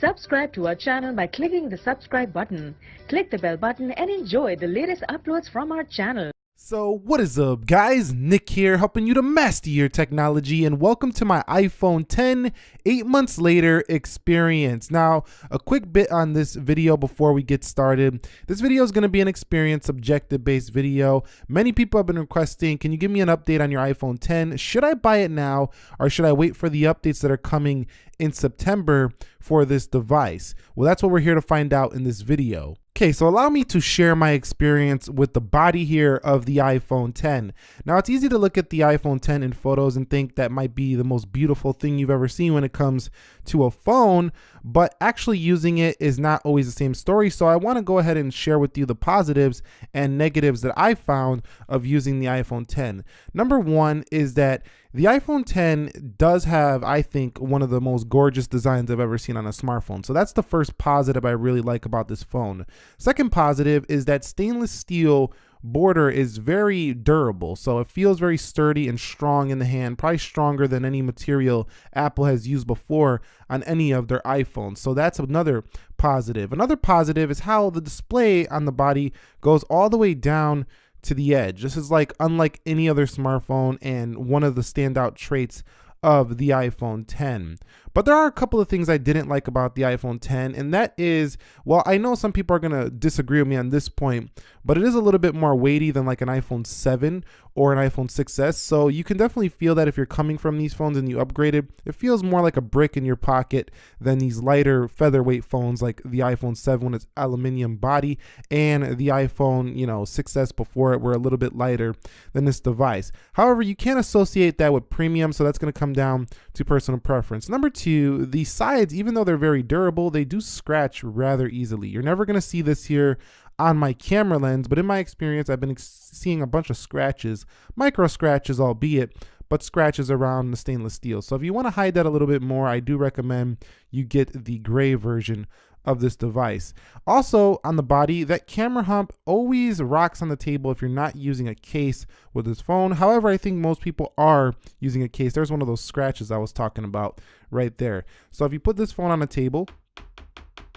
Subscribe to our channel by clicking the subscribe button. Click the bell button and enjoy the latest uploads from our channel. So what is up guys, Nick here helping you to master your technology and welcome to my iPhone 10 8 months later experience. Now a quick bit on this video before we get started. This video is going to be an experience objective based video. Many people have been requesting can you give me an update on your iPhone 10? Should I buy it now or should I wait for the updates that are coming in September for this device? Well that's what we're here to find out in this video. Okay, so allow me to share my experience with the body here of the iPhone 10. Now it's easy to look at the iPhone 10 in photos and think that might be the most beautiful thing you've ever seen when it comes to a phone, but actually using it is not always the same story. So I wanna go ahead and share with you the positives and negatives that I found of using the iPhone 10. Number one is that the iPhone 10 does have, I think, one of the most gorgeous designs I've ever seen on a smartphone. So that's the first positive I really like about this phone. Second positive is that stainless steel border is very durable. So it feels very sturdy and strong in the hand, probably stronger than any material Apple has used before on any of their iPhones. So that's another positive. Another positive is how the display on the body goes all the way down to the edge. This is like unlike any other smartphone and one of the standout traits of the iPhone 10. But there are a couple of things I didn't like about the iPhone 10, and that is, well, I know some people are going to disagree with me on this point, but it is a little bit more weighty than like an iPhone 7 or an iPhone 6s. So you can definitely feel that if you're coming from these phones and you upgraded, it feels more like a brick in your pocket than these lighter featherweight phones like the iPhone 7 with its aluminum body and the iPhone, you know, 6s before it were a little bit lighter than this device. However, you can't associate that with premium, so that's going to come down to personal preference. Number two, the sides, even though they're very durable, they do scratch rather easily. You're never going to see this here on my camera lens, but in my experience, I've been seeing a bunch of scratches, micro scratches albeit, but scratches around the stainless steel. So if you want to hide that a little bit more, I do recommend you get the gray version of this device. Also on the body, that camera hump always rocks on the table if you're not using a case with this phone. However, I think most people are using a case. There's one of those scratches I was talking about right there. So if you put this phone on a table,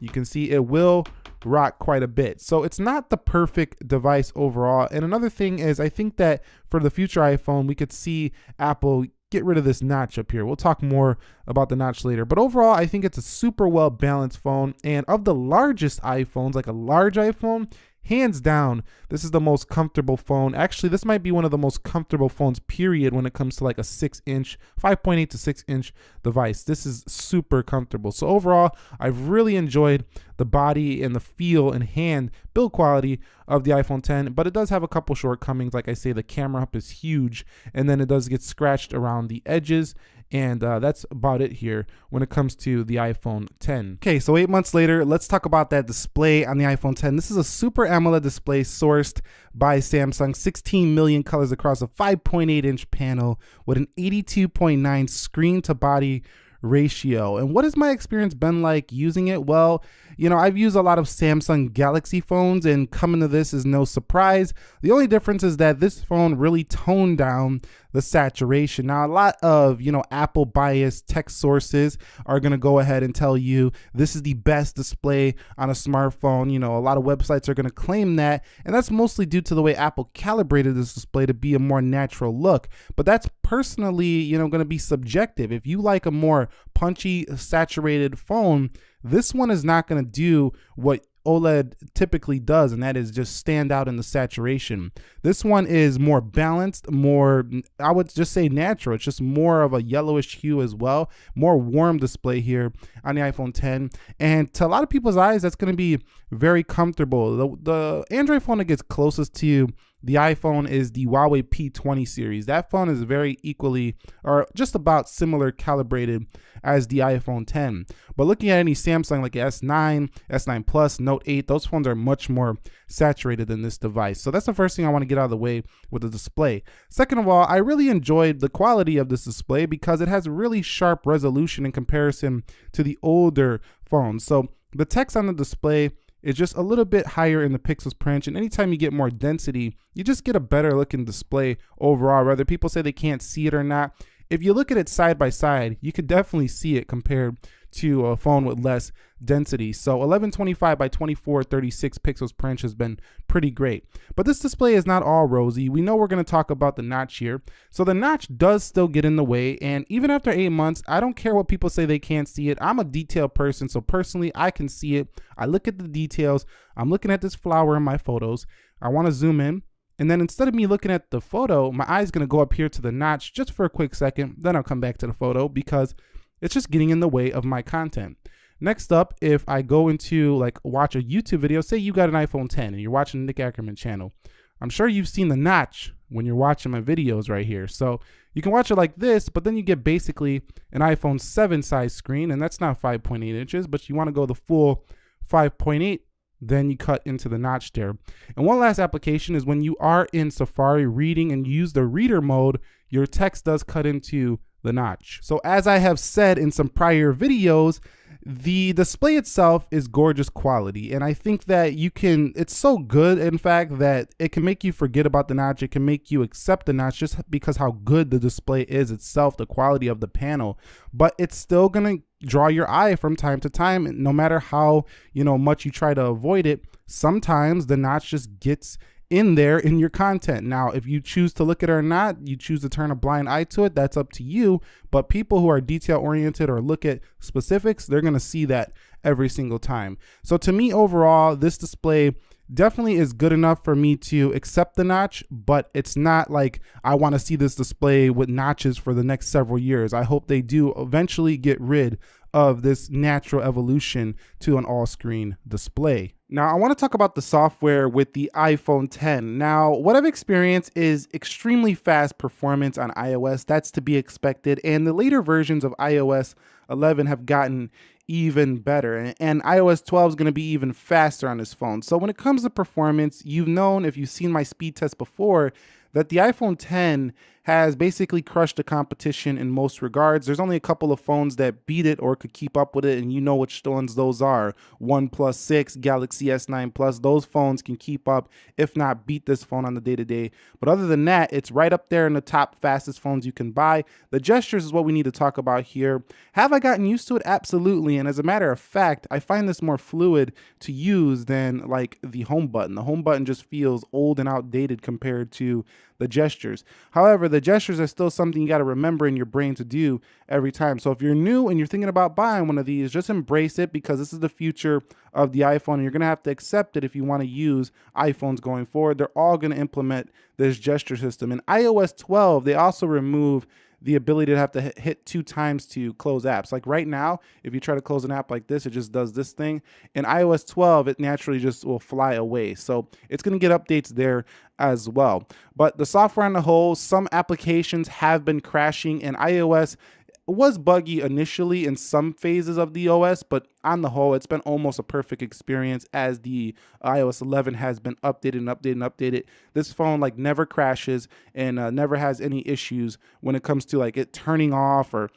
you can see it will rock quite a bit. So it's not the perfect device overall. And another thing is I think that for the future iPhone, we could see Apple get rid of this notch up here. We'll talk more about the notch later. But overall, I think it's a super well balanced phone. And of the largest iPhones, like a large iPhone, hands down, this is the most comfortable phone. Actually, this might be one of the most comfortable phones, period, when it comes to like a six inch, 5.8 to six inch device. This is super comfortable. So overall, I've really enjoyed the body and the feel and hand build quality of the iPhone 10, but it does have a couple shortcomings. Like I say, the camera up is huge and then it does get scratched around the edges and uh, that's about it here when it comes to the iPhone 10. Okay, so eight months later, let's talk about that display on the iPhone 10. This is a Super AMOLED display sourced by Samsung, 16 million colors across a 5.8 inch panel with an 82.9 screen to body ratio. And what has my experience been like using it? Well, you know, I've used a lot of Samsung Galaxy phones and coming to this is no surprise. The only difference is that this phone really toned down the saturation. Now, a lot of, you know, Apple biased tech sources are going to go ahead and tell you this is the best display on a smartphone. You know, a lot of websites are going to claim that, and that's mostly due to the way Apple calibrated this display to be a more natural look. But that's personally, you know, going to be subjective. If you like a more punchy, saturated phone, this one is not going to do what OLED typically does, and that is just stand out in the saturation. This one is more balanced, more, I would just say natural. It's just more of a yellowish hue as well, more warm display here on the iPhone 10. And to a lot of people's eyes, that's going to be very comfortable. The, the Android phone that gets closest to you the iPhone is the Huawei P20 series. That phone is very equally or just about similar calibrated as the iPhone 10. But looking at any Samsung like S9, S9 Plus, Note 8, those phones are much more saturated than this device. So that's the first thing I want to get out of the way with the display. Second of all, I really enjoyed the quality of this display because it has really sharp resolution in comparison to the older phones. So the text on the display is just a little bit higher in the pixels per inch. And anytime you get more density, you just get a better looking display overall, whether people say they can't see it or not. If you look at it side by side, you could definitely see it compared to a phone with less density. So 1125 by 2436 pixels per inch has been pretty great. But this display is not all rosy. We know we're going to talk about the notch here. So the notch does still get in the way. And even after eight months, I don't care what people say they can't see it. I'm a detail person. So personally, I can see it. I look at the details. I'm looking at this flower in my photos. I want to zoom in. And then instead of me looking at the photo, my eye's gonna go up here to the notch just for a quick second. Then I'll come back to the photo because it's just getting in the way of my content. Next up, if I go into like watch a YouTube video, say you got an iPhone 10 and you're watching the Nick Ackerman channel. I'm sure you've seen the notch when you're watching my videos right here. So you can watch it like this, but then you get basically an iPhone 7 size screen, and that's not 5.8 inches, but you want to go the full 5.8 then you cut into the notch there. And one last application is when you are in Safari reading and use the reader mode, your text does cut into the notch. So as I have said in some prior videos, the display itself is gorgeous quality and i think that you can it's so good in fact that it can make you forget about the notch it can make you accept the notch just because how good the display is itself the quality of the panel but it's still to draw your eye from time to time no matter how you know much you try to avoid it sometimes the notch just gets in there in your content. Now, if you choose to look at it or not, you choose to turn a blind eye to it, that's up to you. But people who are detail oriented or look at specifics, they're to see that every single time. So to me, overall, this display definitely is good enough for me to accept the notch, but it's not like I want to see this display with notches for the next several years. I hope they do eventually get rid of this natural evolution to an all screen display. Now, I want to talk about the software with the iPhone 10. Now, what I've experienced is extremely fast performance on iOS. That's to be expected. And the later versions of iOS 11 have gotten even better. And iOS 12 is going to be even faster on this phone. So when it comes to performance, you've known if you've seen my speed test before that the iPhone 10 has basically crushed the competition in most regards. There's only a couple of phones that beat it or could keep up with it, and you know which ones those are. OnePlus 6, Galaxy S9 Plus, those phones can keep up, if not beat this phone on the day to day. But other than that, it's right up there in the top fastest phones you can buy. The gestures is what we need to talk about here. Have I gotten used to it? Absolutely. And as a matter of fact, I find this more fluid to use than like the home button. The home button just feels old and outdated compared to the gestures. However, the gestures are still something you got to remember in your brain to do every time. So if you're new and you're thinking about buying one of these, just embrace it because this is the future of the iPhone and you're going to have to accept it if you want to use iPhones going forward. They're all going to implement this gesture system. In iOS 12, they also remove the ability to have to hit two times to close apps. Like right now, if you try to close an app like this, it just does this thing. In iOS 12, it naturally just will fly away. So it's going to get updates there as well. But the software on the whole, some applications have been crashing and iOS was buggy initially in some phases of the OS, but on the whole, it's been almost a perfect experience as the iOS 11 has been updated and updated and updated. This phone like never crashes and uh, never has any issues when it comes to like it turning off or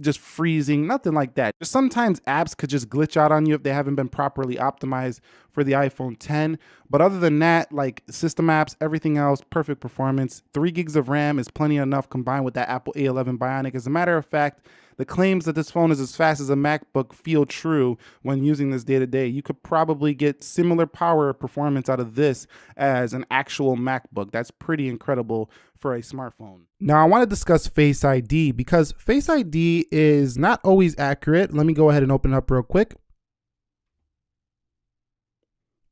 just freezing, nothing like that. Sometimes apps could just glitch out on you if they haven't been properly optimized for the iPhone 10. But other than that, like system apps, everything else, perfect performance. Three gigs of RAM is plenty enough combined with that Apple A11 Bionic. As a matter of fact, the claims that this phone is as fast as a MacBook feel true when using this day to day. You could probably get similar power performance out of this as an actual MacBook. That's pretty incredible for a smartphone. Now, I want to discuss Face ID because Face ID is not always accurate. Let me go ahead and open up real quick.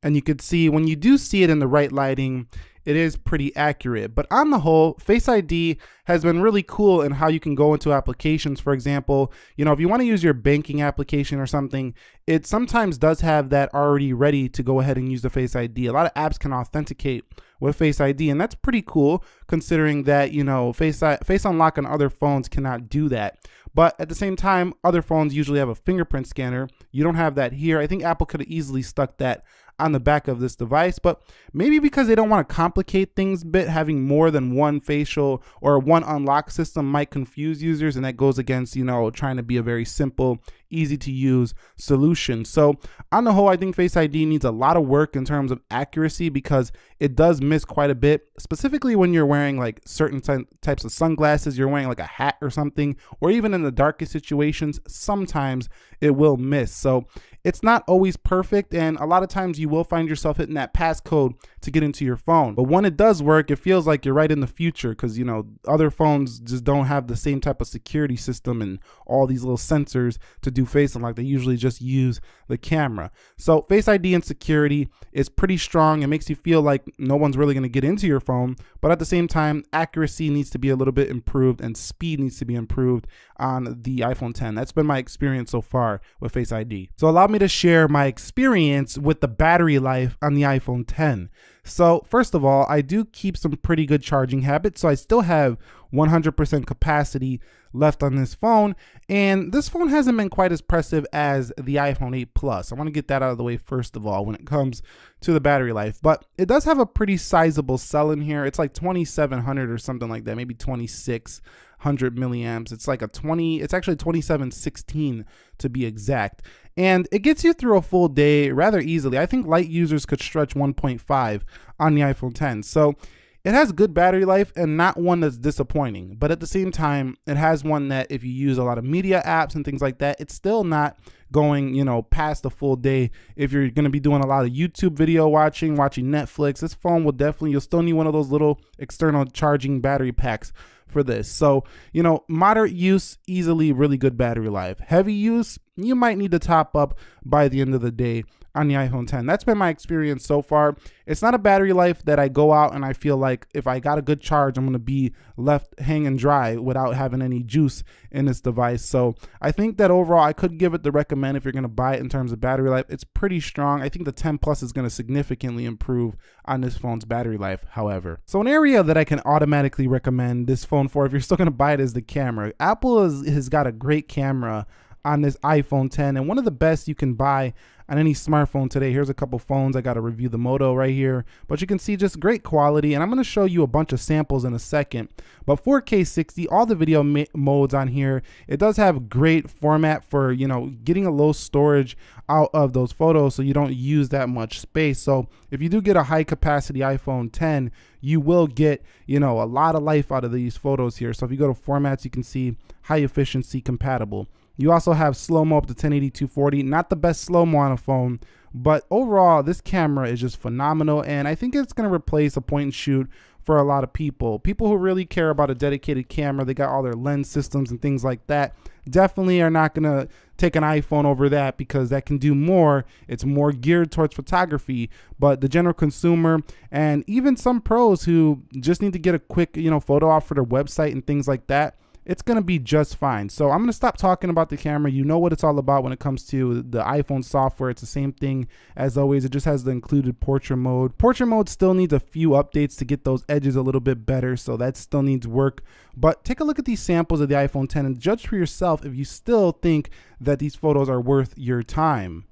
And you can see when you do see it in the right lighting, it is pretty accurate. But on the whole, Face ID has been really cool in how you can go into applications. For example, you know, if you want to use your banking application or something, it sometimes does have that already ready to go ahead and use the Face ID. A lot of apps can authenticate with Face ID, and that's pretty cool considering that, you know, Face, Face Unlock on other phones cannot do that. But at the same time, other phones usually have a fingerprint scanner. You don't have that here. I think Apple could have easily stuck that on the back of this device, but maybe because they don't want to complicate things a bit, having more than one facial or one unlock system might confuse users, and that goes against, you know, trying to be a very simple easy to use solution. So on the whole, I think Face ID needs a lot of work in terms of accuracy because it does miss quite a bit, specifically when you're wearing like certain types of sunglasses, you're wearing like a hat or something, or even in the darkest situations, sometimes it will miss. So it's not always perfect, and a lot of times you will find yourself hitting that passcode to get into your phone. But when it does work, it feels like you're right in the future because, you know, other phones just don't have the same type of security system and all these little sensors to do face unlock. They usually just use the camera. So Face ID and security is pretty strong. It makes you feel like no one's really going to get into your phone, but at the same time, accuracy needs to be a little bit improved and speed needs to be improved on the iPhone 10. That's been my experience so far with Face ID. So allow me me to share my experience with the battery life on the iPhone 10. So first of all, I do keep some pretty good charging habits. So I still have 100% capacity left on this phone. And this phone hasn't been quite as impressive as the iPhone 8 Plus. I want to get that out of the way first of all when it comes to the battery life. But it does have a pretty sizable cell in here. It's like 2700 or something like that, maybe 26 100 milliamps. It's like a 20, it's actually 2716 to be exact. And it gets you through a full day rather easily. I think light users could stretch 1.5 on the iPhone 10. So it has good battery life and not one that's disappointing. But at the same time, it has one that if you use a lot of media apps and things like that, it's still not going, you know, past a full day. If you're going to be doing a lot of YouTube video watching, watching Netflix, this phone will definitely, you'll still need one of those little external charging battery packs for this. So, you know, moderate use, easily really good battery life. Heavy use, you might need to top up by the end of the day on the iPhone 10. That's been my experience so far. It's not a battery life that I go out and I feel like if I got a good charge, I'm going to be left hanging dry without having any juice in this device. So I think that overall I could give it the recommend if you're going to buy it in terms of battery life. It's pretty strong. I think the 10 Plus is going to significantly improve on this phone's battery life, however. So an area that I can automatically recommend this phone for if you're still going to buy it is the camera. Apple has, has got a great camera on this iPhone 10 and one of the best you can buy on any smartphone today. Here's a couple phones. I got to review the Moto right here, but you can see just great quality. And I'm going to show you a bunch of samples in a second. But 4K 60, all the video modes on here, it does have great format for, you know, getting a low storage out of those photos so you don't use that much space. So if you do get a high capacity iPhone 10, you will get, you know, a lot of life out of these photos here. So if you go to formats, you can see high efficiency compatible. You also have slow-mo up to 1080 240. Not the best slow-mo on a phone, but overall, this camera is just phenomenal, and I think it's going to replace a point and shoot for a lot of people. People who really care about a dedicated camera, they got all their lens systems and things like that, definitely are not going to take an iPhone over that because that can do more. It's more geared towards photography, but the general consumer and even some pros who just need to get a quick, you know, photo off for their website and things like that, it's going to be just fine. So I'm going to stop talking about the camera. You know what it's all about when it comes to the iPhone software. It's the same thing as always. It just has the included portrait mode. Portrait mode still needs a few updates to get those edges a little bit better. So that still needs work. But take a look at these samples of the iPhone 10 and judge for yourself if you still think that these photos are worth your time.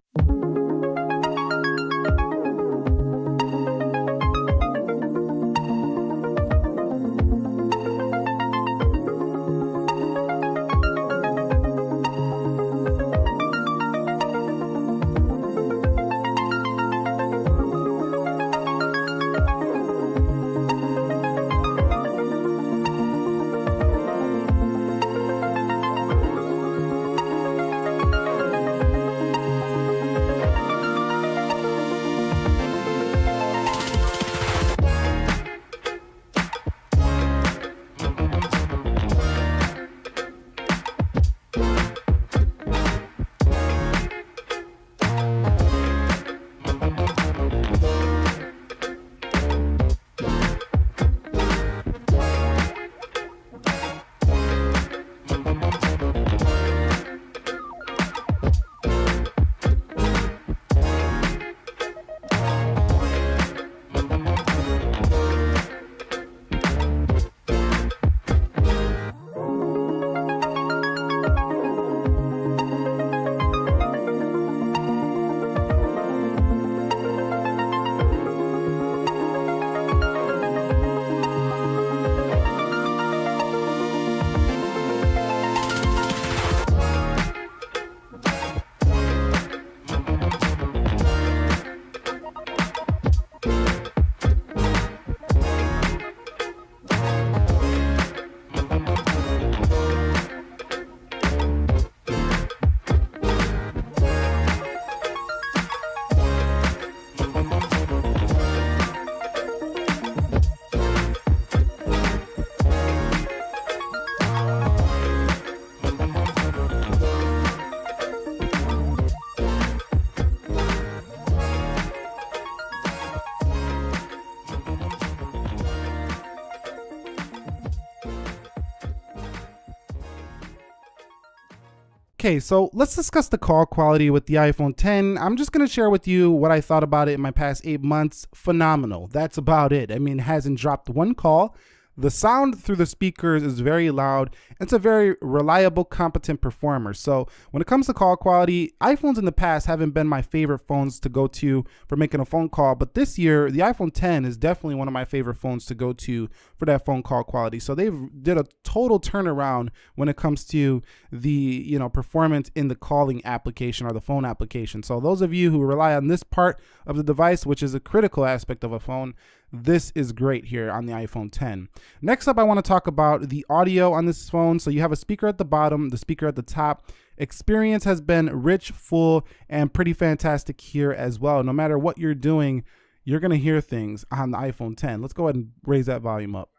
Okay, so let's discuss the call quality with the iPhone 10. I'm just gonna share with you what I thought about it in my past eight months. Phenomenal. That's about it. I mean, it hasn't dropped one call. The sound through the speakers is very loud. It's a very reliable, competent performer. So when it comes to call quality, iPhones in the past haven't been my favorite phones to go to for making a phone call. But this year, the iPhone 10 is definitely one of my favorite phones to go to for that phone call quality. So they've did a total turnaround when it comes to the you know performance in the calling application or the phone application. So those of you who rely on this part of the device, which is a critical aspect of a phone, this is great here on the iPhone 10. Next up, I want to talk about the audio on this phone. So you have a speaker at the bottom, the speaker at the top. Experience has been rich, full, and pretty fantastic here as well. No matter what you're doing, you're going to hear things on the iPhone 10. Let's go ahead and raise that volume up.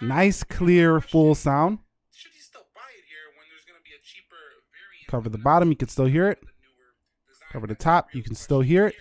Nice, clear, full sound. Cover the bottom, you can still hear it. Cover the top, you can still hear it.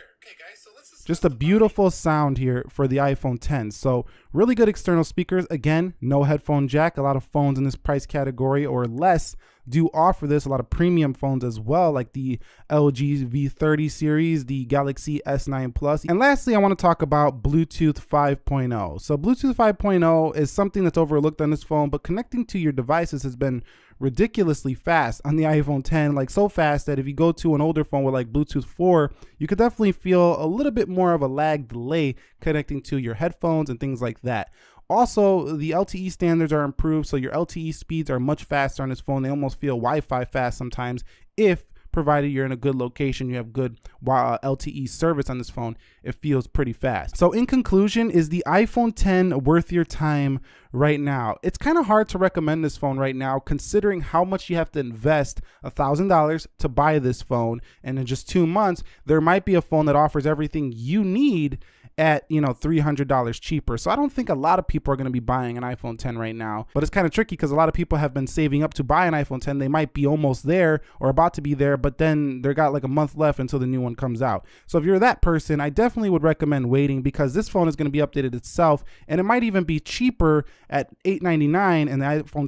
Just a beautiful sound here for the iPhone 10. So really good external speakers. Again, no headphone jack. A lot of phones in this price category or less do offer this. A lot of premium phones as well, like the LG V30 series, the Galaxy S9 Plus. And lastly, I want to talk about Bluetooth 5.0. So Bluetooth 5.0 is something that's overlooked on this phone, but connecting to your devices has been ridiculously fast on the iPhone 10, like so fast that if you go to an older phone with like Bluetooth 4, you could definitely feel a little bit more of a lag delay connecting to your headphones and things like that. Also, the LTE standards are improved, so your LTE speeds are much faster on this phone. They almost feel Wi-Fi fast sometimes if provided you're in a good location, you have good uh, LTE service on this phone, it feels pretty fast. So in conclusion, is the iPhone 10 worth your time right now? It's kind of hard to recommend this phone right now, considering how much you have to invest $1,000 to buy this phone. And in just two months, there might be a phone that offers everything you need at you know $300 cheaper. So i don't think a lot of people are going to be buying an iphone 10 right now. But it's kind of tricky because a lot of people have been saving up to buy an iphone 10 they might be almost there or about to be there but then they got like a month left until the new one comes out. So if you're that person i definitely would recommend waiting because this phone is going to be updated itself and it might even be cheaper at 899 and the iphone 10